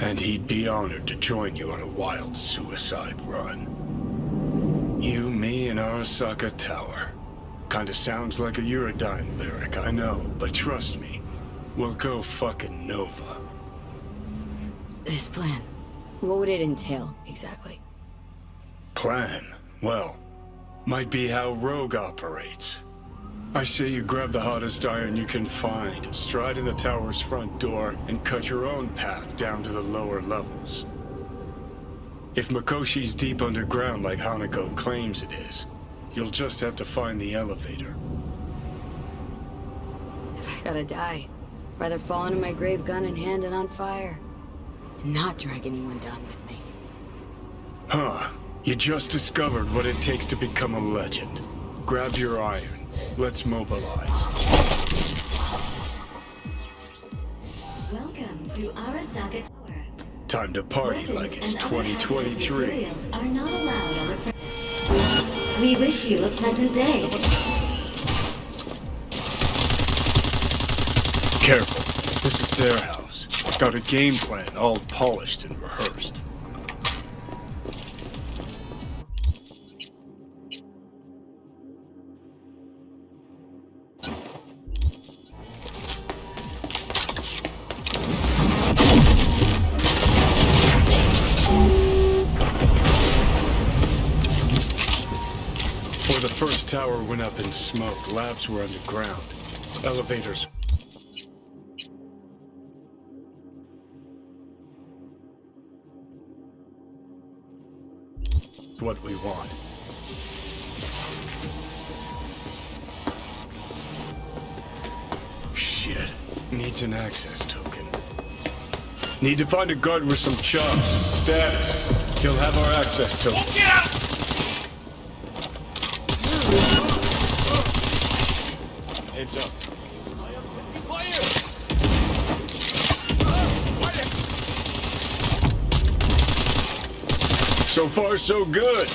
And he'd be honored to join you on a wild suicide run. You, me, and Arasaka Tower. Kinda sounds like a Eurodyne lyric, I know, but trust me, we'll go fucking Nova. This plan, what would it entail, exactly? Plan? Well, might be how Rogue operates. I say you grab the hottest iron you can find, stride in the tower's front door, and cut your own path down to the lower levels. If Mikoshi's deep underground like Hanako claims it is, you'll just have to find the elevator. If I gotta die, rather fall into my grave gun in hand and on fire. And not drag anyone down with me. Huh. You just discovered what it takes to become a legend. Grab your iron. Let's mobilize. Welcome to Arasaka Tower. Time to party Weapons like it's and other hazardous 2023. are not allowed on. We wish you a pleasant day. Careful. This is their house. Got a game plan all polished and rehearsed. Before the first tower went up in smoke, labs were underground. Elevators what we want. Shit. Needs an access token. Need to find a guard with some chops. Status. He'll have our access token. So far, so good.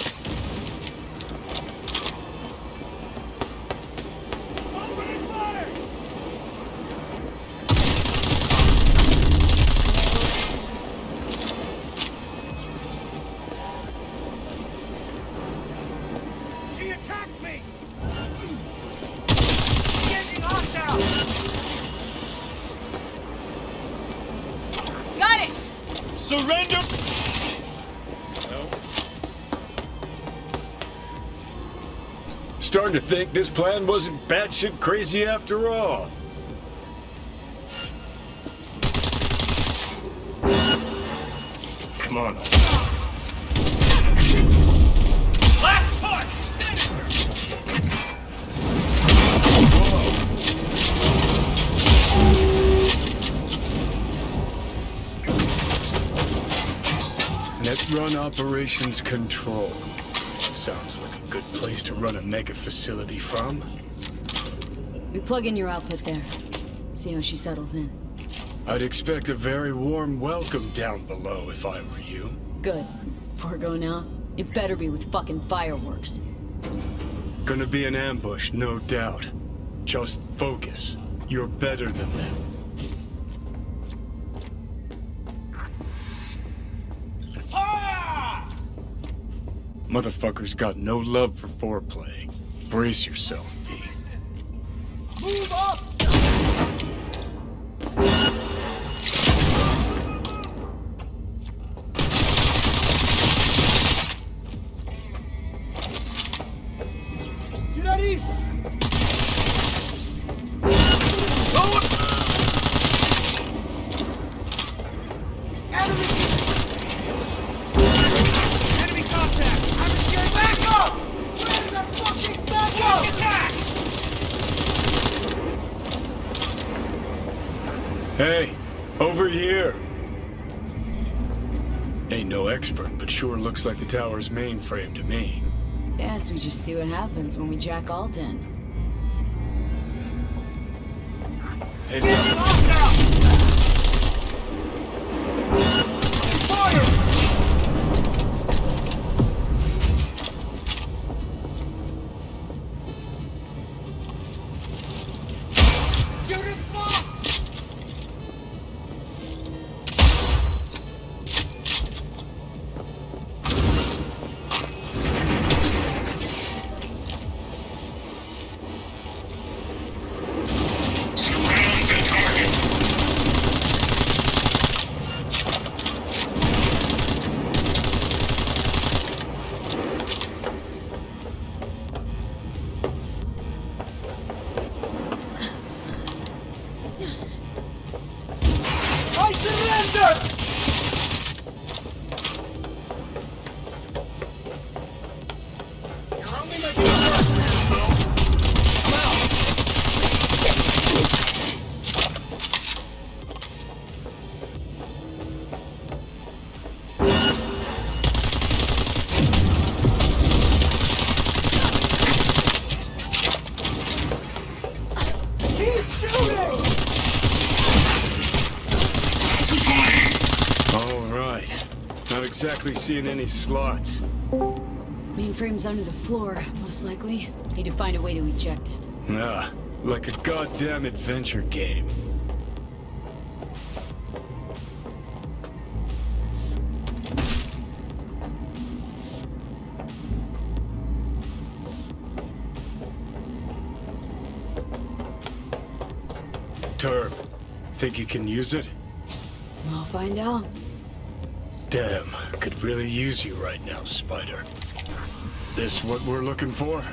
She Surrender! Starting to think this plan wasn't batshit crazy after all. Come on. Net run operations control. Sounds like a good place to run a mega facility from. We plug in your output there. See how she settles in. I'd expect a very warm welcome down below if I were you. Good. Before now, it better be with fucking fireworks. Gonna be an ambush, no doubt. Just focus. You're better than them. Motherfuckers got no love for foreplay. Brace yourself, V. Move up! That east! Forward! Enemy! Enemy contact! I'm scared! Back up! Where's the fucking back up? Attack! Hey, over here. Ain't no expert, but sure looks like the tower's mainframe to me. Yes, we just see what happens when we jack Alt in. Heads exactly seeing any slots. Mainframe's under the floor, most likely. Need to find a way to eject it. Nah, like a goddamn adventure game. Turb, think you can use it? We'll find out. Damn, could really use you right now, Spider. This what we're looking for?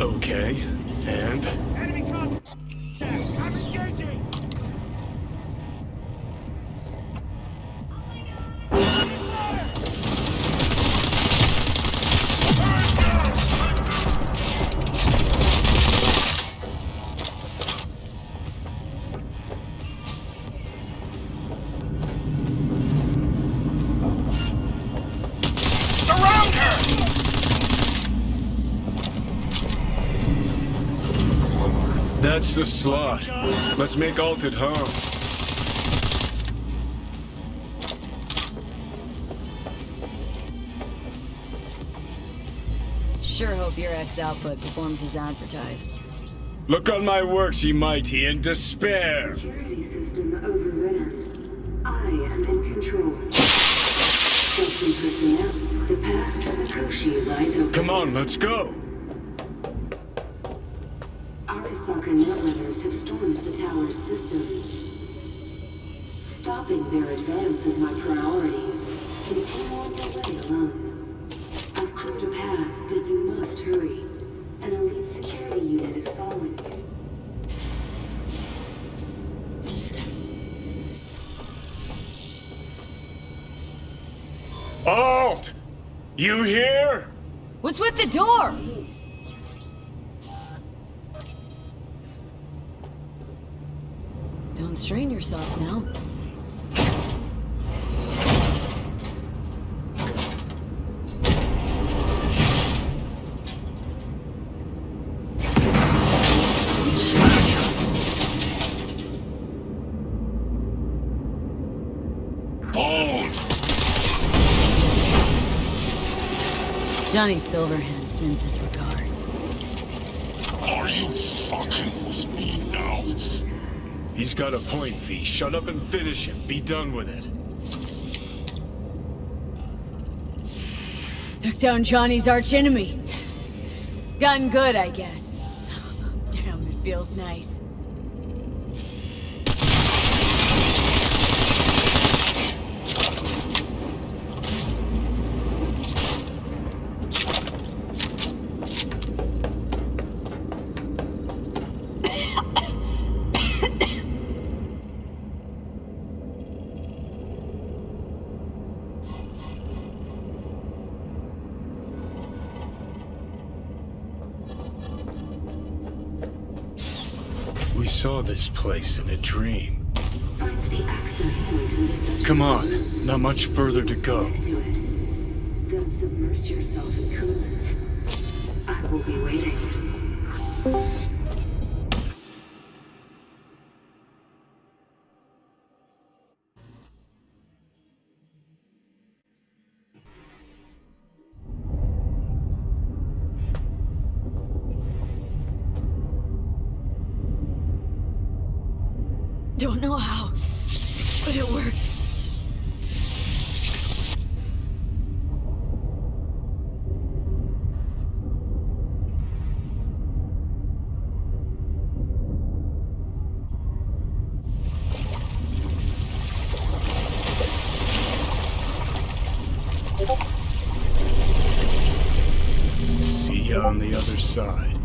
Okay, and? That's the slot. Let's make Alt at home. Sure hope your X output performs as advertised. Look on my works, ye mighty, in despair! Security system overran. I am in control. Trusting personnel, the path to the Koshi lies open. Come on, let's go! Arasaka netrunners have stormed the tower's systems. Stopping their advance is my priority. Continue on your way alone. I've cleared a path, but you must hurry. An elite security unit is following you. Alt! You here? What's with the door? Don't strain yourself now. Johnny Silverhand sends his regards. Are you fucking with me now? He's got a point, V. Shut up and finish him. Be done with it. Took down Johnny's archenemy. Gotten good, I guess. Damn, it feels nice. We saw this place in a dream. Find the access point in the center. Come on, not much further to go. To it. Then submerge yourself in coolant. I will be waiting. I don't know how, but it worked. See ya on the other side.